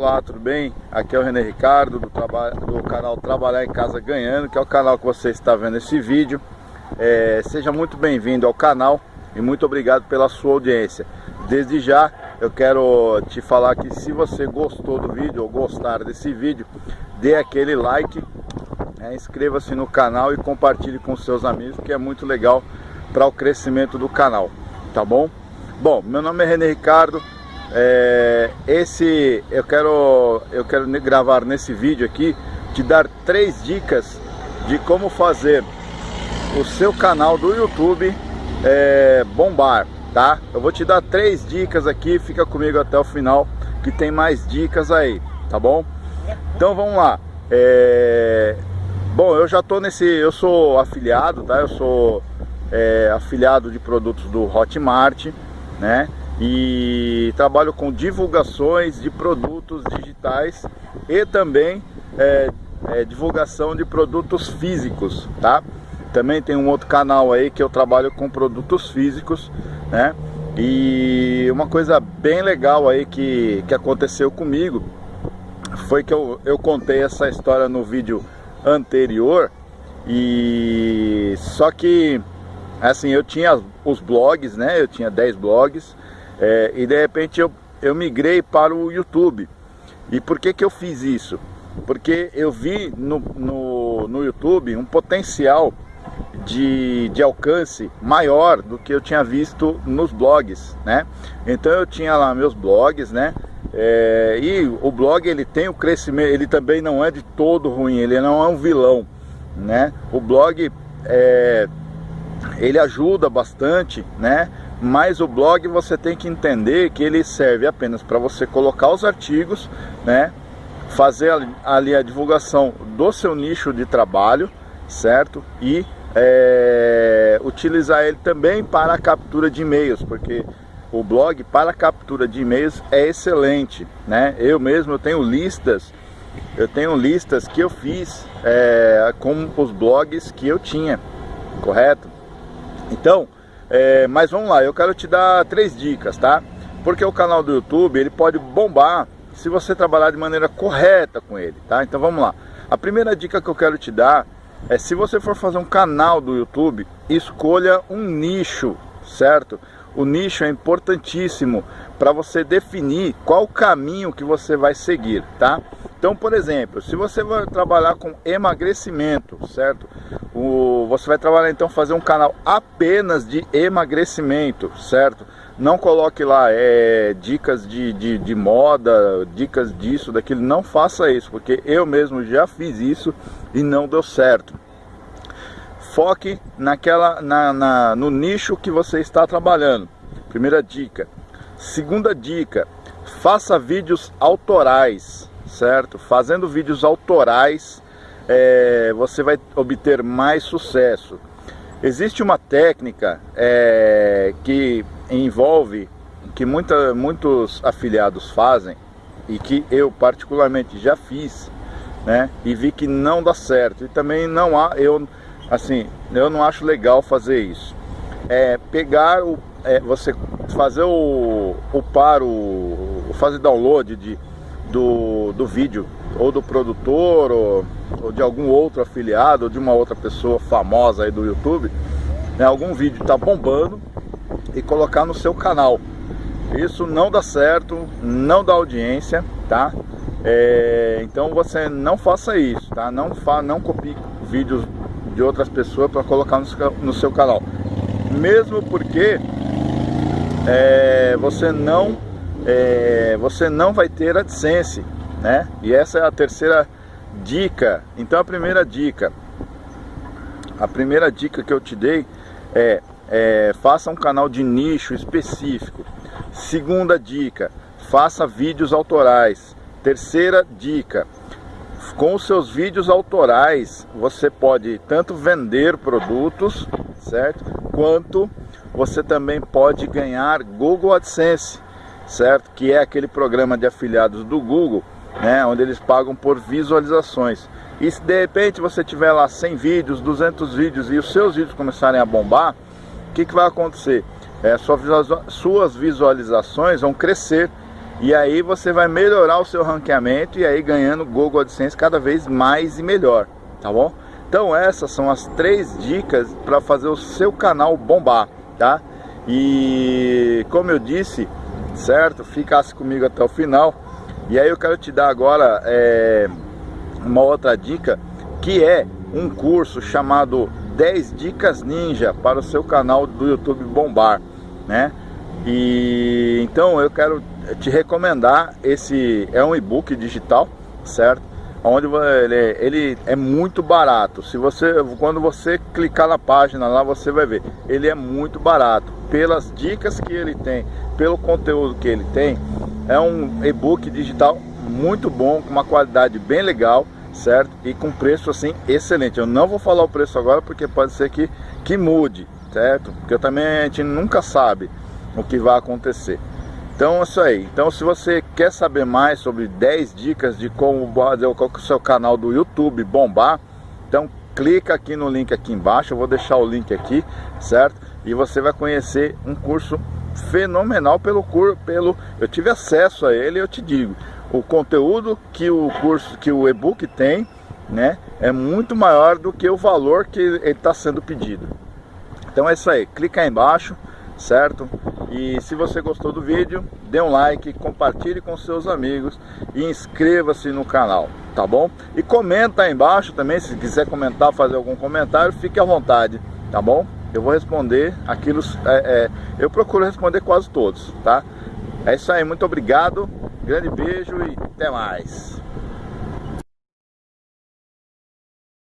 Olá, tudo bem? Aqui é o René Ricardo do, do, canal Trabalhar em Casa Ganhando, que é o canal que você está vendo esse vídeo. É, seja muito bem-vindo ao canal e muito obrigado pela sua audiência. Desde já eu quero te falar que se você gostou do vídeo ou gostar desse vídeo, dê aquele like, né, inscreva-se no canal e compartilhe com seus amigos, que é muito legal para o crescimento do canal, tá bom? Bom, meu nome é René Ricardo, é, esse eu quero eu quero gravar nesse vídeo aqui te dar três dicas de como fazer o seu canal do YouTube é, bombar, tá? Eu vou te dar três dicas aqui, fica comigo até o final que tem mais dicas aí, tá bom? Então vamos lá. É, bom, eu já tô nesse, eu sou afiliado, tá? Eu sou é, afiliado de produtos do Hotmart, né? E trabalho com divulgações de produtos digitais e também é, é, divulgação de produtos físicos, tá? Também tem um outro canal aí que eu trabalho com produtos físicos, né? E uma coisa bem legal aí que, que aconteceu comigo foi que eu, eu contei essa história no vídeo anterior e só que assim eu tinha os blogs, né? Eu tinha 10 blogs é, e de repente eu, eu migrei para o YouTube. E por que, que eu fiz isso? Porque eu vi no, no, no YouTube um potencial de, de alcance maior do que eu tinha visto nos blogs, né? Então eu tinha lá meus blogs, né? É, e o blog ele tem o crescimento, ele também não é de todo ruim, ele não é um vilão, né? O blog é, ele ajuda bastante, né? Mas o blog você tem que entender que ele serve apenas para você colocar os artigos, né? Fazer ali a divulgação do seu nicho de trabalho, certo? E é, utilizar ele também para a captura de e-mails, porque o blog para a captura de e-mails é excelente, né? Eu mesmo eu tenho listas, eu tenho listas que eu fiz é, com os blogs que eu tinha, correto? Então, é, mas vamos lá, eu quero te dar três dicas, tá? Porque o canal do YouTube, ele pode bombar se você trabalhar de maneira correta com ele, tá? Então vamos lá. A primeira dica que eu quero te dar é se você for fazer um canal do YouTube, escolha um nicho, certo? O nicho é importantíssimo para você definir qual caminho que você vai seguir, tá? Então, por exemplo, se você vai trabalhar com emagrecimento, certo? O, você vai trabalhar então fazer um canal apenas de emagrecimento, certo? Não coloque lá é, dicas de, de, de moda, dicas disso, daquilo. Não faça isso, porque eu mesmo já fiz isso e não deu certo. Foque naquela, na, na, no nicho que você está trabalhando. Primeira dica. Segunda dica, faça vídeos autorais, certo? Fazendo vídeos autorais, é, você vai obter mais sucesso. Existe uma técnica é, que envolve, que muita, muitos afiliados fazem, e que eu particularmente já fiz, né? E vi que não dá certo. E também não há, eu, assim, eu não acho legal fazer isso. É pegar o, é, você fazer o, o paro, fazer download de do, do vídeo, ou do produtor, ou, ou, de algum outro afiliado, ou de uma outra pessoa famosa aí do YouTube, né, algum vídeo está bombando e colocar no seu canal. Isso não dá certo, não dá audiência, tá? É, então você não faça isso, tá? Não, fa não copie vídeos de outras pessoas para colocar no seu, no seu canal. Mesmo porque é, você não é, você não vai ter AdSense, né? E essa é a terceira dica. Então a primeira dica, a primeira dica que eu te dei é, é faça um canal de nicho específico. Segunda dica, faça vídeos autorais. Terceira dica, com os seus vídeos autorais você pode tanto vender produtos, certo? Quanto você também pode ganhar Google AdSense certo? Que é aquele programa de afiliados do Google, né? Onde eles pagam por visualizações. E se de repente você tiver lá 100 vídeos, 200 vídeos e os seus vídeos começarem a bombar, o que, que vai acontecer? É, suas visualizações vão crescer E aí você vai melhorar o seu ranqueamento e aí ganhando Google AdSense cada vez mais e melhor, tá bom? Então essas são as três dicas para fazer o seu canal bombar, tá? E como eu disse, certo? Ficasse comigo até o final. E aí eu quero te dar agora é, uma outra dica, que é um curso chamado 10 Dicas Ninja para o seu canal do YouTube bombar, né? E então eu quero te recomendar esse é um e-book digital, certo? Onde ele, ele é muito barato. Se você quando você clicar na página lá, você vai ver. Ele é muito barato pelas dicas que ele tem, pelo conteúdo que ele tem. É um e-book digital muito bom, com uma qualidade bem legal, certo? E com preço assim excelente. Eu não vou falar o preço agora porque pode ser que que mude, certo? Porque também a gente nunca sabe o que vai acontecer. Então é isso aí. Então se você quer saber mais sobre 10 dicas de como fazer o seu canal do YouTube bombar, então clica aqui no link aqui embaixo, eu vou deixar o link aqui, certo? E você vai conhecer um curso fenomenal pelo curso, pelo eu tive acesso a ele, eu te digo, o conteúdo que o curso, que o e-book tem, né, é muito maior do que o valor que ele está sendo pedido. Então é isso aí, clica aí embaixo, certo? E se você gostou do vídeo, dê um like, compartilhe com seus amigos e inscreva-se no canal, tá bom? E comenta aí embaixo também, se quiser comentar, fazer algum comentário, fique à vontade, tá bom? Eu vou responder aquilo, é, é, eu procuro responder quase todos, tá? É isso aí, muito obrigado, grande beijo e até mais.